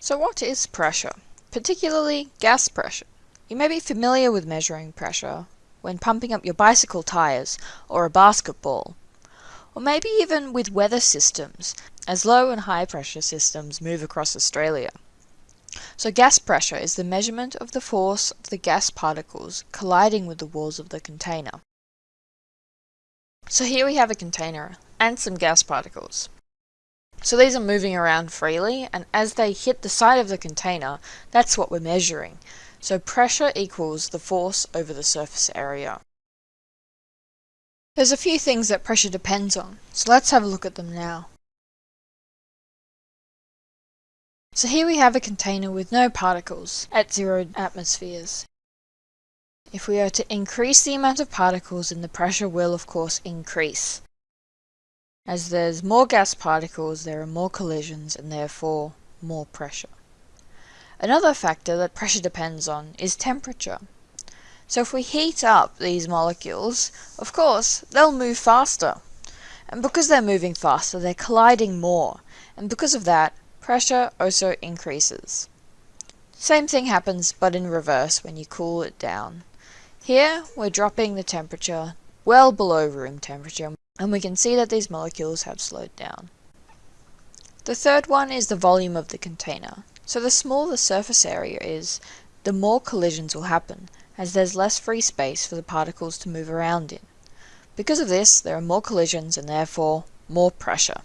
So what is pressure? Particularly gas pressure. You may be familiar with measuring pressure when pumping up your bicycle tires or a basketball, or maybe even with weather systems as low and high pressure systems move across Australia. So gas pressure is the measurement of the force of the gas particles colliding with the walls of the container. So here we have a container and some gas particles. So these are moving around freely, and as they hit the side of the container, that's what we're measuring. So pressure equals the force over the surface area. There's a few things that pressure depends on, so let's have a look at them now. So here we have a container with no particles at zero atmospheres. If we are to increase the amount of particles, then the pressure will of course increase. As there's more gas particles, there are more collisions and therefore more pressure. Another factor that pressure depends on is temperature. So if we heat up these molecules, of course, they'll move faster. And because they're moving faster, they're colliding more, and because of that, pressure also increases. Same thing happens but in reverse when you cool it down. Here, we're dropping the temperature well below room temperature, and we can see that these molecules have slowed down. The third one is the volume of the container. So the smaller the surface area is, the more collisions will happen, as there's less free space for the particles to move around in. Because of this, there are more collisions and therefore more pressure.